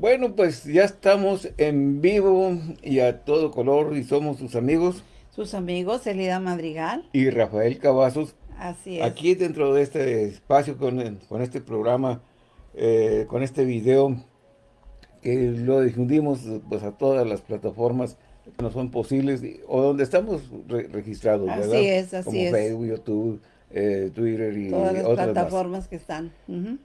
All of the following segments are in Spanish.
Bueno, pues ya estamos en vivo y a todo color y somos sus amigos. Sus amigos, Elida Madrigal. Y Rafael Cavazos. Así es. Aquí dentro de este espacio, con, con este programa, eh, con este video, que lo difundimos pues a todas las plataformas que no son posibles, o donde estamos registrados, así ¿verdad? es, así Como es. Facebook, YouTube, eh, Twitter y Todas las otras más. plataformas que están.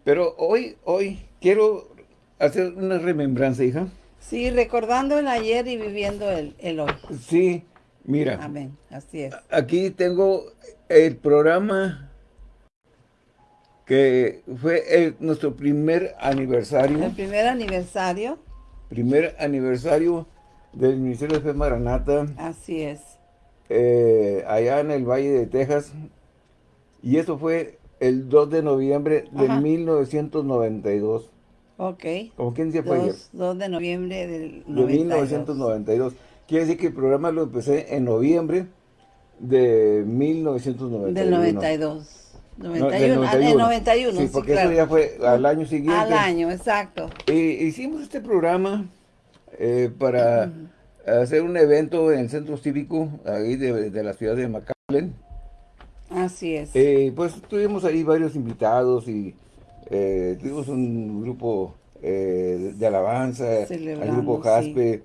Pero hoy, hoy quiero hacer una remembranza, hija. Sí, recordando el ayer y viviendo el, el hoy. Sí, mira, Amén, así es. aquí tengo el programa que fue el- nuestro primer aniversario, El primer aniversario, primer aniversario del Ministerio de Fe Maranata, así es. eh, allá en el Valle de Texas, y eso fue el 2 de noviembre de Ajá. 1992. Ok. Como quien decía fue ayer. 2, 2 de noviembre del de 92. 1992. Quiere decir que el programa lo empecé en noviembre de 1991. Del 92. No, 91, del ah, del 91, Sí, sí, porque claro. eso ya fue al año siguiente. Al año, exacto. Y hicimos este programa eh, para hacer un evento en el centro cívico ahí de, de la ciudad de McAllen. Así es. Eh, pues tuvimos ahí varios invitados y eh, tuvimos un grupo eh, de, alabanza, el grupo. Jaspe,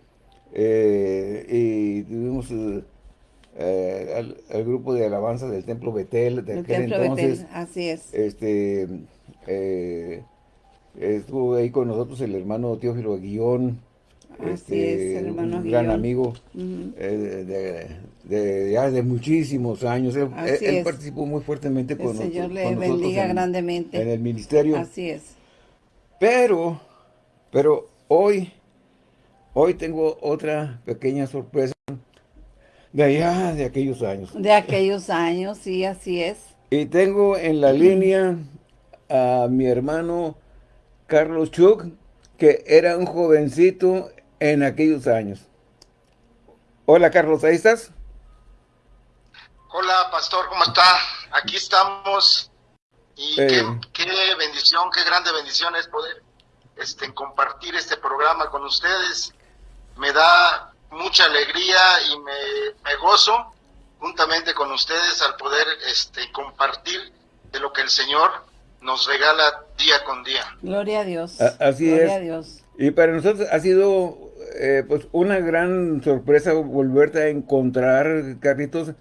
eh, y tuvimos al, al grupo de alabanza del Templo Betel de el aquel templo entonces. Betel, así es. Este, estuvo ahí con nosotros el hermano Teófilo Guión, Así este, es, el hermano un gran amigo eh, de, de- ya de muchísimos años. Él, participó muy fuertemente El con, Señor nosotros- le con nosotros bendiga en- grandemente. en el ministerio. Así es. Pero, pero hoy, hoy tengo otra pequeña sorpresa de allá de aquellos años. De aquellos años, sí, así es. Y tengo en la línea a mi hermano Carlos Chuk, que era un jovencito en aquellos años. Hola Carlos, ¿ahí estás? Hola, pastor, ¿cómo está? Aquí estamos y Eh. qué, qué bendición, qué grande bendición es poder este, compartir este programa con ustedes. Me da mucha alegría y me, me gozo juntamente con ustedes al poder este, compartir de lo que el Señor nos regala día con día. Gloria a Dios. A- así Gloria es. a Dios. Y para nosotros ha sido eh, pues una gran sorpresa volverte a encontrar, Carlitos.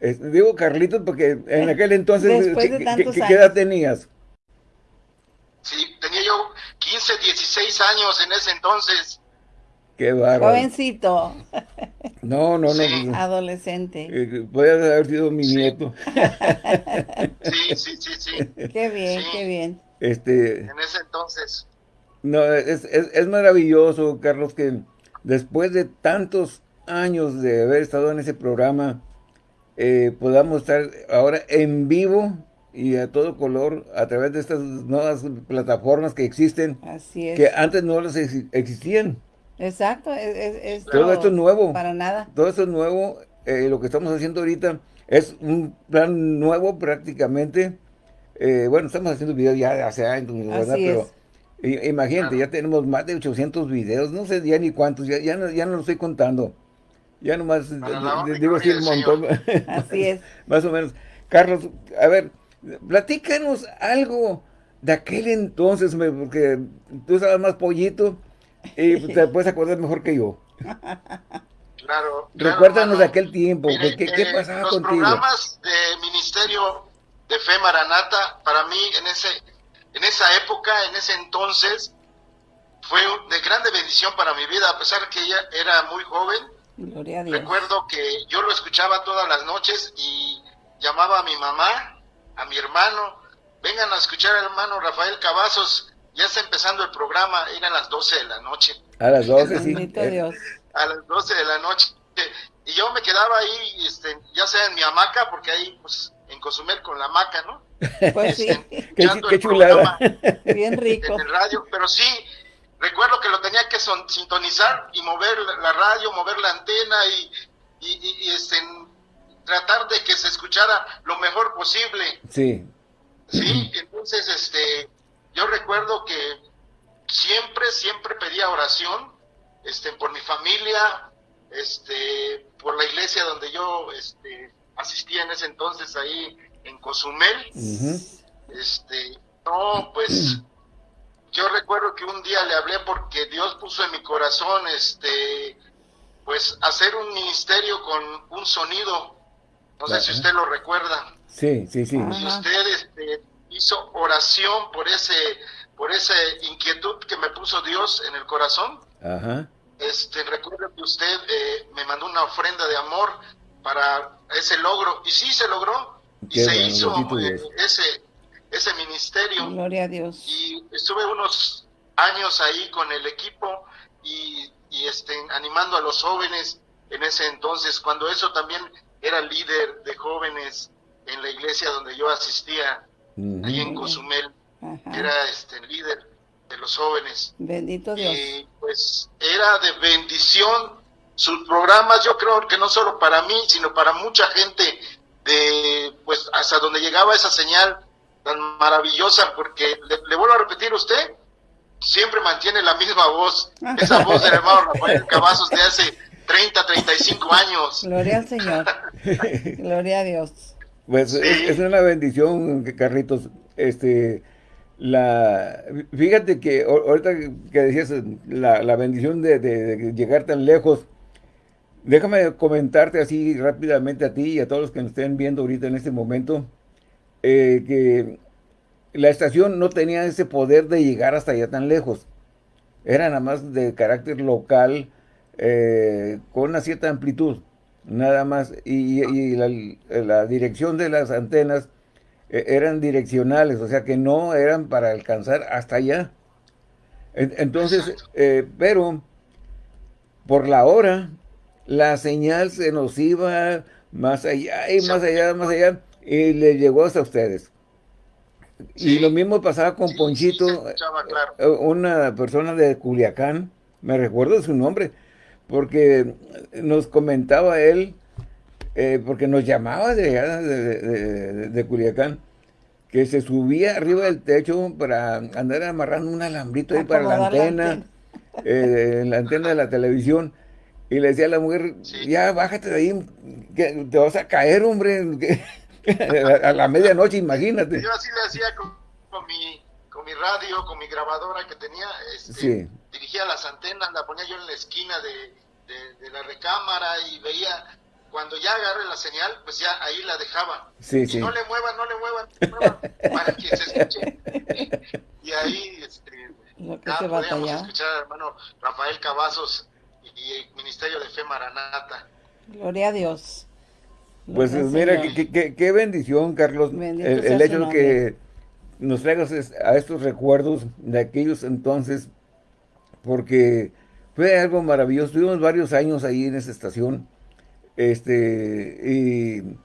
Eh, digo Carlitos porque en aquel entonces, ¿qué, de qué- tantos qué años. edad tenías? Sí, tenía yo 15, 16 años en ese entonces. Qué bárbaro. Jovencito, No, no, no. Sí. pues, adolescente. eh, podías haber sido mi Sí. nieto. Sí, sí, sí, sí. Qué bien, Sí. qué bien. Este, En ese entonces. no, es, es, es maravilloso, Carlos, que después de tantos años de haber estado en ese programa, eh, podamos estar ahora en vivo y a todo color a través de estas nuevas plataformas que existen, Así es. que antes no las ex- existían. Exacto, es, es- es Todo esto es nuevo. Para nada. Todo esto es nuevo, eh, lo que estamos haciendo ahorita es un plan nuevo prácticamente. Eh, bueno, estamos haciendo videos ya hace años, ¿verdad? Así Pero es. Imagínate, ya tenemos más de 800 videos, no sé ya ni cuántos, ya, ya, no, ya no lo estoy contando. Ya nomás eh, y digo así un montón. Así es. más o menos. Carlos, a ver, platícanos algo de aquel entonces, porque tú estabas más pollito y te puedes acordar mejor que yo. Claro. claro, Recuérdanos de aquel tiempo, Mire, ¿qué, qué eh, pasaba los contigo? programas de Ministerio de Fe Maranata, para mí en ese en esa época, en ese entonces, fue de grande bendición para mi vida, a pesar que ella era muy joven. Gloria a Dios. Recuerdo que yo lo escuchaba todas las noches y llamaba a mi mamá, a mi hermano, vengan a escuchar al hermano Rafael Cavazos, ya está empezando el programa, eran las 12 de la noche A las 12, sí. Eh, Dios. a las 12 de la noche. Y yo me quedaba ahí, este, ya sea en mi hamaca, porque ahí, pues, en Cozumel con la hamaca, ¿no? Pues sí, Escuchando qué chulada. programa bien rico. En el radio, pero sí, recuerdo que lo tenía que son- sintonizar y mover la- radio, mover la antena y, y, y- y, este, tratar de que se escuchara lo mejor posible. Sí, Sí, entonces, este, yo recuerdo que siempre, siempre pedía oración este, por mi familia, este, por la iglesia donde yo este, asistía en ese entonces ahí en Cozumel. Este, no, pues yo recuerdo que un día le hablé porque Dios puso en mi corazón este pues hacer un ministerio con un sonido. No sé si usted lo recuerda. Sí, sí, sí. Y usted este, hizo oración por ese por esa inquietud que me puso Dios en el corazón. Ajá. Este, recuerdo que usted eh, me mandó una ofrenda de amor para ese logro y sí se logró y se hizo eh, ese ese ministerio. Gloria a Dios. Y estuve unos años ahí con el equipo y, y este, animando a los jóvenes en ese entonces, cuando eso también era líder de jóvenes en la iglesia donde yo asistía, ahí en Cozumel, era este líder de los jóvenes. Bendito Dios. Y pues era de bendición sus programas, yo creo que no solo para mí, sino para mucha gente de pues hasta donde llegaba esa señal tan maravillosa, porque le, vuelvo a repetir, usted siempre mantiene la misma voz, esa voz del hermano Rafael Cavazos de hace 30, 35 años. Gloria al Señor. Gloria a Dios. Pues es, una bendición, Carlitos. Este, la, fíjate que ahorita que decías la, la bendición de, de, llegar tan lejos, déjame comentarte así rápidamente a ti y a todos los que nos estén viendo ahorita en este momento. Eh, que la estación no tenía ese poder de llegar hasta allá tan lejos. Era nada más de carácter local, eh, con una cierta amplitud, nada más. Y, la, dirección de las antenas eh, eran direccionales, o sea que no eran para alcanzar hasta allá. Entonces, pero por la hora, la señal se nos iba más allá y más allá, más allá y le llegó hasta ustedes. y lo mismo pasaba con Ponchito, eh, una persona de Culiacán, me recuerdo su nombre, porque nos comentaba él, eh, porque nos llamaba de, de, Culiacán, que se subía arriba del techo para andar amarrando un alambrito ahí para la antena, eh, la antena de la televisión, y le decía a la mujer, ya bájate de ahí, que te vas a caer, hombre, a la medianoche, imagínate. Yo así le hacía con, mi, con mi radio, con mi grabadora que tenía, este, dirigía las antenas, la ponía yo en la esquina de, de, la recámara y veía cuando ya agarre la señal, pues ya ahí la dejaba. Sí, sí. No le muevan, no le muevan, no le muevan para que se escuche. y ahí este, ya podíamos escuchar al hermano Rafael Cavazos y el Ministerio de Fe Maranata. Gloria a Dios. Pues mira, qué bendición, Carlos, el, hecho de que nos traigas a estos recuerdos de aquellos entonces, porque fue algo maravilloso. Tuvimos varios años ahí en esa estación, este, y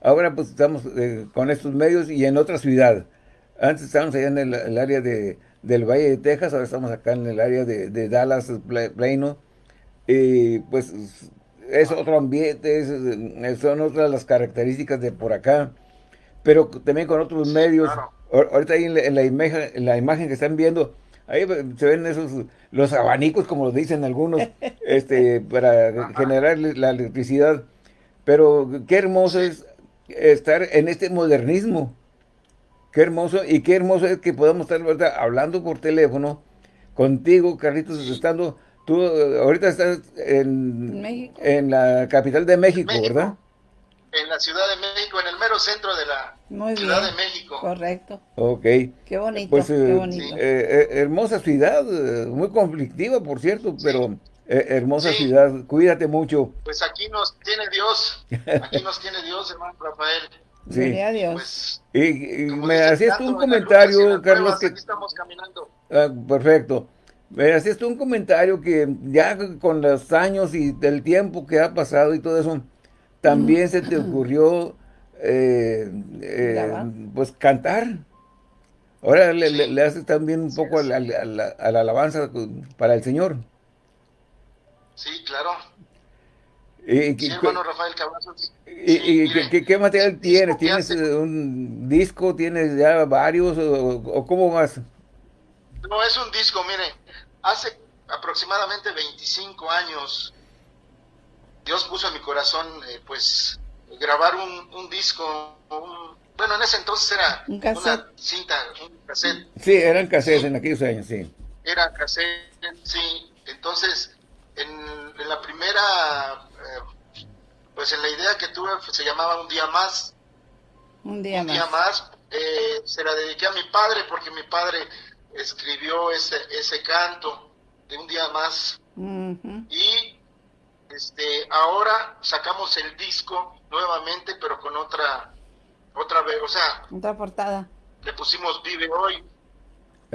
ahora pues estamos eh, con estos medios y en otra ciudad. Antes estábamos allá en el, área de, del Valle de Texas, ahora estamos acá en el área de, de Dallas, Plano, y pues es otro ambiente, son otras las características de por acá, pero también con otros medios. Ahorita ahí en la, imagen, en la imagen que están viendo, ahí se ven esos, los abanicos, como lo dicen algunos, este, para generar la electricidad. Pero qué hermoso es estar en este modernismo. Qué hermoso, y qué hermoso es que podamos estar hablando por teléfono contigo, Carlitos, estando Tú eh, ahorita estás en, en la capital de México, ¿verdad? En la Ciudad de México, en el mero centro de la Ciudad de México. Correcto. Ok. Qué bonito, pues, qué eh, bonito. Eh, hermosa ciudad, muy conflictiva, por cierto, pero hermosa ciudad. Cuídate mucho. Pues aquí nos tiene Dios, aquí nos tiene Dios, hermano Rafael. Sí. Dios. Y, me hacías un comentario, Carlos. que... Aquí estamos caminando. Ah, perfecto. Me hacías un comentario que ya con los años y del tiempo que ha pasado y todo eso, también se te ocurrió eh, eh, pues cantar. Ahora le, haces también un poco a la, alabanza para el Señor. Sí, claro. Y, sí, hermano Rafael ¿Y, qué, material tienes? ¿Tienes un disco? ¿Tienes ya varios? ¿O, o cómo vas? No, es un disco, mire hace aproximadamente 25 años, Dios puso en mi corazón, eh, pues, grabar un, un disco, bueno, en ese entonces era una cinta, un cassette. Sí, eran cassettes en aquellos años, sí. Era cassette, sí. Entonces, en, la primera, eh, pues en la idea que tuve, pues, se llamaba Un Día Más. Un Día un Día Más. Eh, se la dediqué a mi padre porque mi padre escribió ese, ese canto de Un Día Más. Y este, ahora sacamos el disco nuevamente, pero con otra otra vez, o sea... Otra portada. Le pusimos Vive Hoy.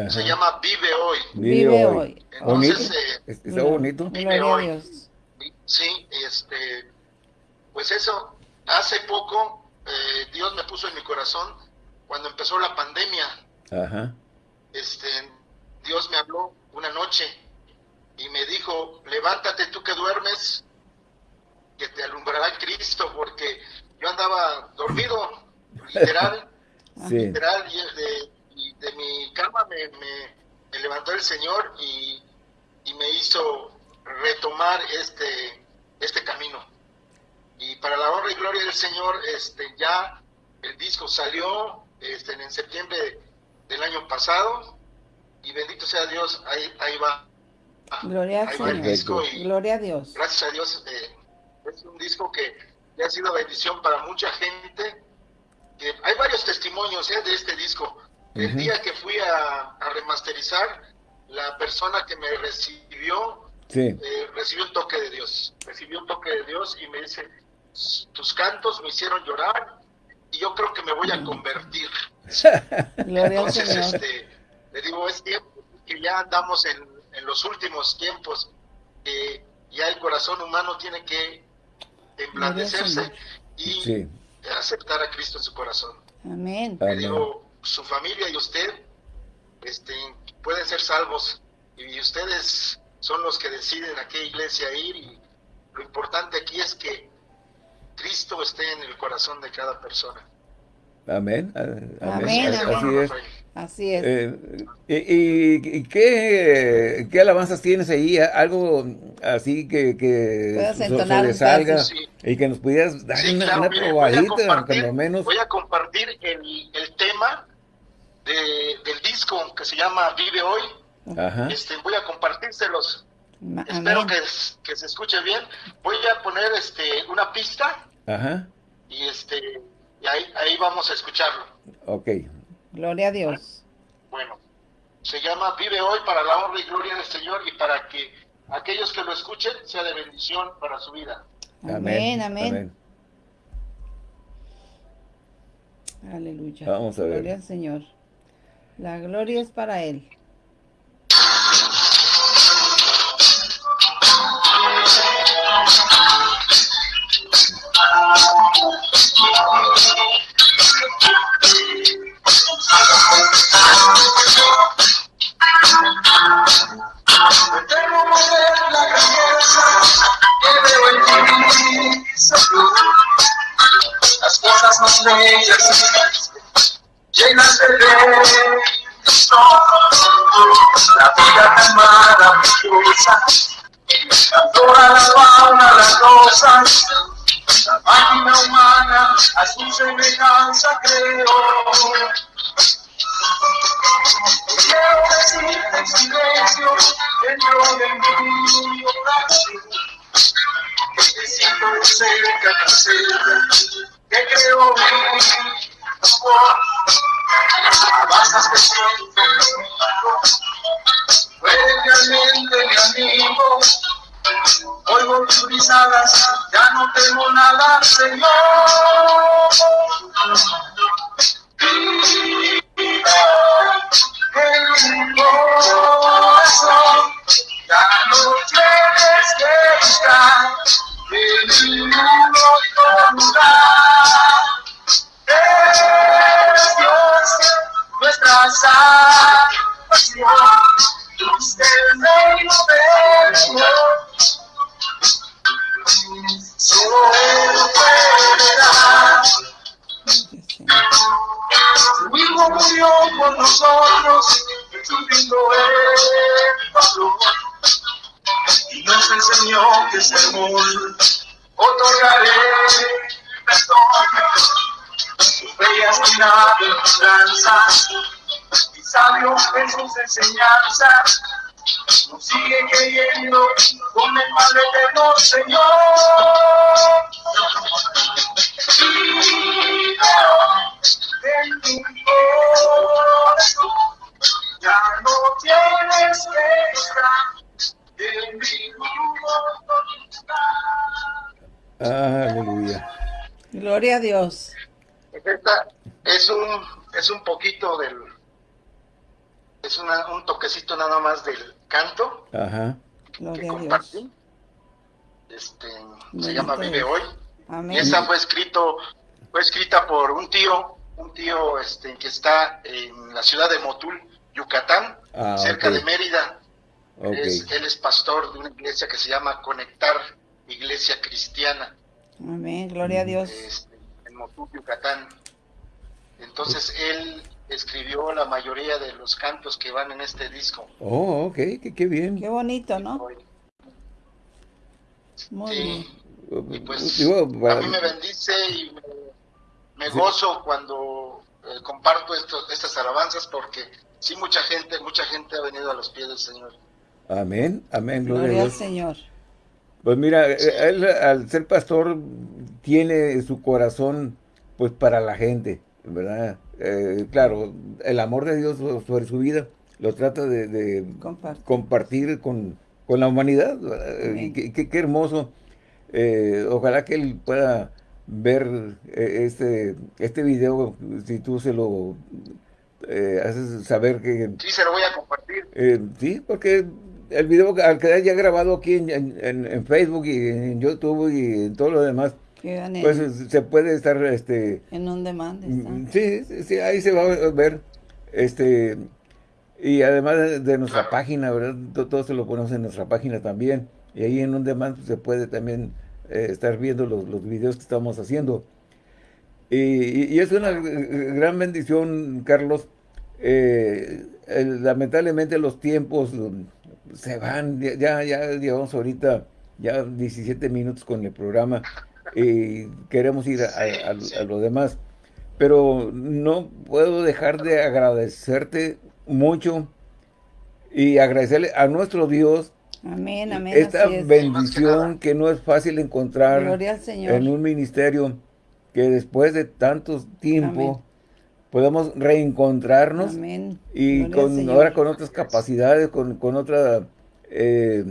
Se llama Vive Hoy. Vive, Hoy. Entonces, eh, está bonito. Vive Hoy. Sí, este, pues eso, hace poco eh, Dios me puso en mi corazón cuando empezó la pandemia. Ajá. Este, Dios me habló una noche y me dijo, levántate tú que duermes, que te alumbrará Cristo, porque yo andaba dormido, literal, literal, y de, mi cama me, me, levantó el Señor y, y, me hizo retomar este, este camino. Y para la honra y gloria del Señor, este, ya el disco salió este, en septiembre año pasado y bendito sea Dios, ahí, ahí va. Gloria, el disco y gloria a Dios. Gracias a Dios, eh, es un disco que ha sido bendición para mucha gente hay varios testimonios ¿eh? de este disco. El día que fui a, remasterizar, la persona que me recibió eh, recibió un toque de Dios. Recibió un toque de Dios y me dice, tus cantos me hicieron llorar y yo creo que me voy a convertir. Entonces, este, le digo, es tiempo que ya andamos en, los últimos tiempos, que ya el corazón humano tiene que emblandecerse y aceptar a Cristo en su corazón. Amén. Le digo, su familia y usted este, pueden ser salvos y ustedes son los que deciden a qué iglesia ir y lo importante aquí es que Cristo esté en el corazón de cada persona. Amén. Amén. Así es. Así es. Eh, y, qué, qué, alabanzas tienes ahí? Algo así que, que sobresalga y que nos pudieras dar una, probadita, por menos. Voy a compartir el, el tema de, del disco que se llama Vive Hoy. Ajá. Este, voy a compartírselos. Espero que, que, se escuche bien. Voy a poner este una pista. Ajá. Y este y ahí, ahí vamos a escucharlo. Ok. Gloria a Dios. Bueno, se llama Vive hoy para la honra y gloria del Señor y para que aquellos que lo escuchen sea de bendición para su vida. Amén, amén. Aleluya. Vamos a ver. Gloria al Señor. La gloria es para Él. Las cosas más bellas, llenas de beso. La vida tan maravillosa, toda la fauna, las cosas. La máquina humana a su semejanza creó. Quiero decirte en silencio dentro de oración. Que siento cerca, cerca, que creo mi amor. Alabanzas que eres realmente mi amigo. Oigo tus risadas, ya no temo nada, Señor. En mi sigue creyendo con el Padre eterno Señor. En tu corazón ya no tienes queja en mi Aleluya. Gloria a Dios. Esta es un, es un poquito del, es una, un toquecito nada más del canto Ajá. que compartí. Este, se llama Vive. Hoy. Amén. Y esa fue escrito, fue escrita por un tío, un tío este, que está en la ciudad de Motul, Yucatán, Ah, cerca de Mérida. Es- él es pastor de una iglesia que se llama Conectar Iglesia Cristiana. Amén. Gloria a Dios. este, en Motul, Yucatán. Entonces él escribió la mayoría de los cantos que van en este disco. Oh, ok, qué, qué bien. Qué bonito, ¿no? Muy Sí, bien. y pues Digo, a mí me bendice y me, me gozo cuando eh, comparto estos, estas alabanzas porque sí mucha gente, mucha gente ha venido a los pies del Señor. Amén, amén, gloria, al Dios. Señor. Pues mira, eh, él al ser pastor tiene su corazón pues para la gente, ¿verdad? Eh, claro, el amor de Dios so- sobre su vida lo trata de, compartir con, con la humanidad. Eh, qué, qué- qué hermoso. Eh, ojalá que él pueda ver eh, este, este video, si tú se lo eh, haces saber que Sí, se lo voy a compartir. eh, sí, porque el video al quedar ya grabado aquí en, en- en Facebook y en YouTube y en todo lo demás, En, pues se puede estar, este, en un demand. mm, sí, sí, sí, ahí se va a ver, este, y además de, nuestra página, ¿verdad? To- Todo se lo ponemos en nuestra página también, y ahí en un demand se puede también eh, estar viendo los, los videos que estamos haciendo. Y, y- y es una gran bendición, Carlos. Eh, el- lamentablemente los tiempos um, se van, ya, ya, ya llevamos ahorita ya 17 minutos con el programa y queremos ir a, a- a- a lo demás. Pero no puedo dejar de agradecerte mucho y agradecerle a nuestro Dios Amén, amén. esta es. bendición que no es fácil encontrar Gloria al Señor. en un ministerio que después de tantos tiempo Amén. podamos reencontrarnos Amén. y con ahora con otras capacidades, con, con otra eh,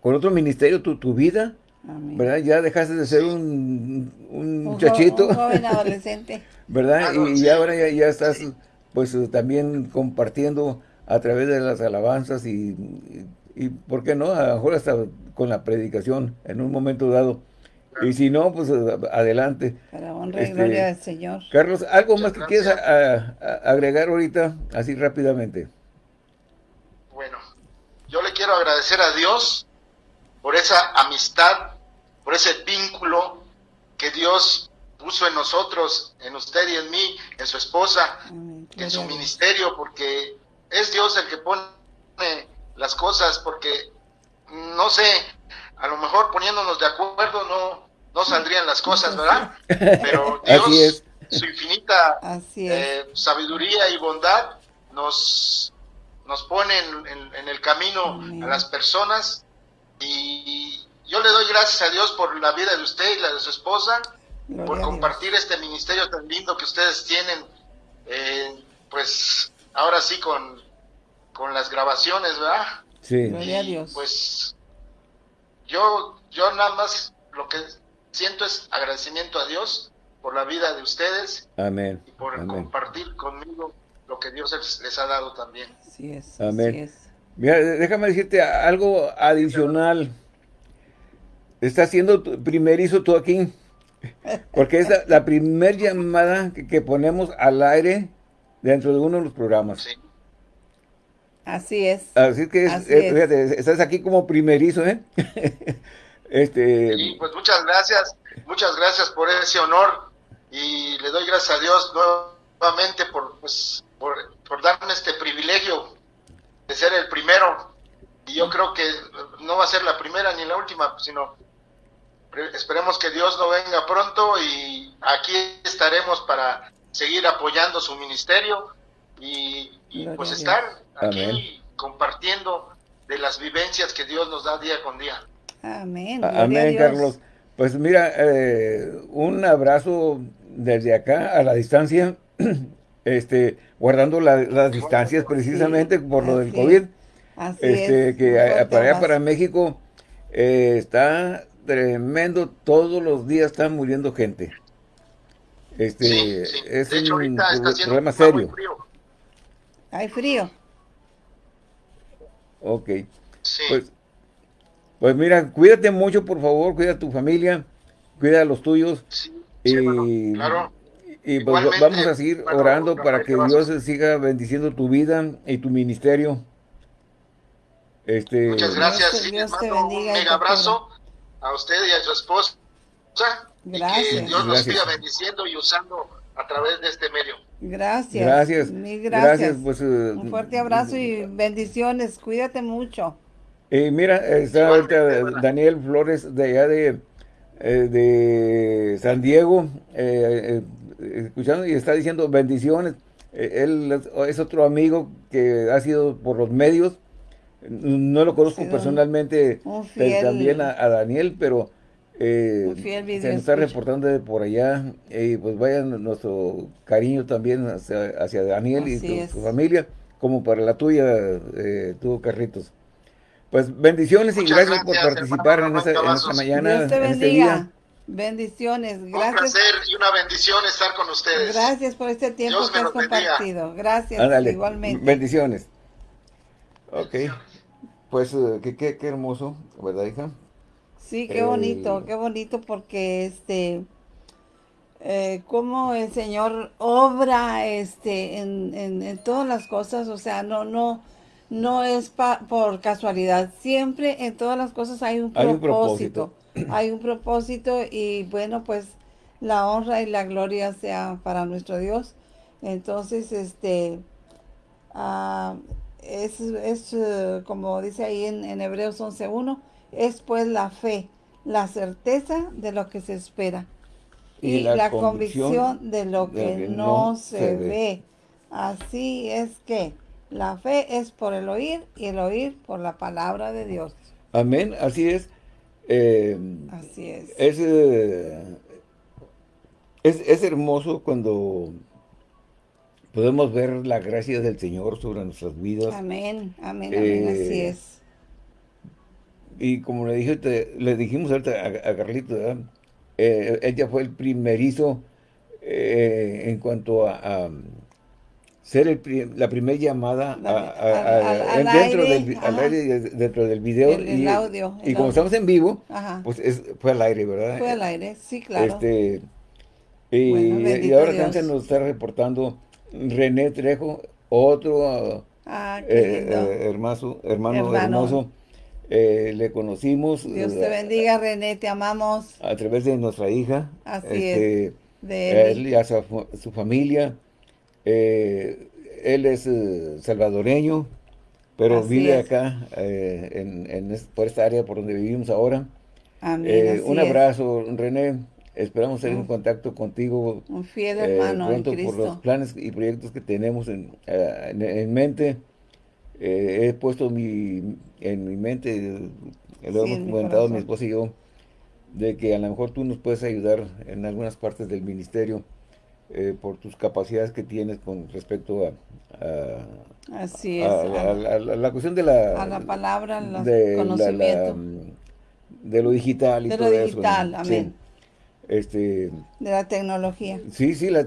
con otro ministerio, tu, tu vida, Amén. ¿verdad? Ya dejaste de ser un, un Un jo- muchachito, Un joven adolescente. ¿verdad? Claro, y, y ahora ya, ya estás Sí. pues también compartiendo a través de las alabanzas y, y, y, ¿por qué no? A lo mejor hasta con la predicación en un momento dado. Y si no, pues adelante. Para honra y Este, gloria del Señor. Carlos, ¿algo más que quieras gracias. a- a- agregar ahorita, así rápidamente? Bueno, yo le quiero agradecer a Dios por esa amistad, por ese vínculo que Dios puso en nosotros, en usted y en mí, en su esposa, Amén. en su ministerio, porque es Dios el que pone las cosas, porque no sé, a lo mejor poniéndonos de acuerdo no, no saldrían las cosas, ¿verdad? Pero Dios, su infinita eh, sabiduría y bondad nos, nos pone en, en- en el camino Amén. a las personas y gracias a Dios por la vida de usted y la de su esposa, Gloria por compartir este ministerio tan lindo que ustedes tienen, eh, pues ahora sí con, con las grabaciones, ¿verdad? Sí. Gloria a Dios. Pues yo, yo nada más lo que siento es agradecimiento a Dios por la vida de ustedes Amén. y por Amén. compartir conmigo lo que Dios les, les ha dado también. Así es. Amén. Así es. Mira, déjame decirte algo adicional. Está siendo tu- primerizo tú aquí. Porque es la, la primer llamada que, que ponemos al aire dentro de uno de los programas. Sí. Así es. Así que es- Así eh, es. fíjate, estás aquí como primerizo, ¿eh? este, Y pues muchas gracias, muchas gracias por ese honor y le doy gracias a Dios nuevamente por, pues, por, por darme este privilegio de ser el primero. Y yo creo que no va a ser la primera ni la última, sino esperemos que Dios no venga pronto y aquí estaremos para seguir apoyando su ministerio y, pues estar aquí compartiendo de las vivencias que Dios nos da día con día. Amén. Amén, Carlos. Pues mira, eh, un abrazo desde acá a la distancia, este, guardando las distancias precisamente por lo del COVID. Así este, Que para allá, para México, eh, está tremendo, todos los días está muriendo gente. Este, es un problema serio. Hay frío. Ok. Pues, pues mira, cuídate mucho, por favor, cuida a tu familia, cuida a los tuyos. y, claro. y pues vamos a seguir orando para que Dios siga bendiciendo tu vida y tu ministerio. Este, Muchas gracias. Dios, te bendiga un mega abrazo a usted y a su esposa. Gracias. Y que Dios nos siga bendiciendo y usando a través de este medio. Gracias. Gracias. Mil gracias. Pues, eh, un fuerte abrazo y bendiciones. Cuídate mucho. Y mira, está ahorita Daniel Flores de allá de, eh, de San Diego, eh, escuchando y está diciendo bendiciones. él es otro amigo que ha sido por los medios. No lo conozco personalmente también a Daniel, pero eh, se nos está reportando de por allá y pues vaya nuestro cariño también hacia, Daniel y tu, familia, como para la tuya, eh, tú, Carlitos. Pues bendiciones y gracias, por participar en, esta, mañana, en este día. Bendiciones, gracias. Un placer y una bendición estar con ustedes. Gracias por este tiempo que has compartido. Gracias, igualmente. Bendiciones. Ok. Pues eh, qué, qué, qué hermoso, ¿verdad, hija? Sí, qué bonito, qué bonito porque este, eh, como el Señor obra este en, en, todas las cosas, o sea, no, no, no es por casualidad, siempre en todas las cosas hay un propósito, hay un propósito, y bueno, pues la honra y la gloria sea para nuestro Dios. Entonces, este, ah, es, es eh, como dice ahí en, en Hebreos 11.1, es pues la fe, la certeza de lo que se espera y, la, convicción, de lo que, no, se, ve. Así es que la fe es por el oír y el oír por la palabra de Dios. Amén, así es. Eh, así es. Eh, es, es, hermoso cuando podemos ver la gracia del Señor sobre nuestras vidas. Amén, amén, amén, así eh, es y como le, dije, le dijimos a, a Carlito, eh, ella fue el primerizo eh, en cuanto a, ser el, la primera llamada dentro, del, al aire, dentro del video. El, y, audio. y como estamos en vivo, pues fue al aire, ¿verdad? Fue al aire, sí, claro. Este, y, ahora también nos está reportando René Trejo, otro ah, eh, hermano, hermano, hermoso eh, le conocimos. Dios te bendiga, René, te amamos. A través de nuestra hija. Así este, es. De él. y a su, familia. Eh, él es eh, salvadoreño, pero vive acá, en, por esta área por donde vivimos ahora. Amén, un abrazo, René. Esperamos estar en contacto contigo. Un fiel hermano pronto por los planes y proyectos que tenemos en, en mente. he puesto mi, en mi mente, lo hemos comentado mi esposa y yo, de que a lo mejor tú nos puedes ayudar en algunas partes del ministerio eh, por tus capacidades que tienes con respecto a, Así es, a, la cuestión de la... A la palabra, los de conocimiento. de lo digital y de todo lo digital, amén. Este, de la tecnología. Sí, sí, la